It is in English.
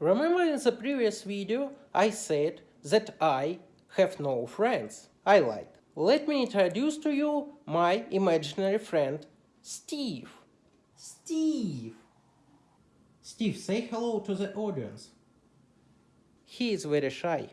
Remember in the previous video I said that I have no friends I lied. Let me introduce to you my imaginary friend Steve. Steve. Steve, say hello to the audience. He is very shy.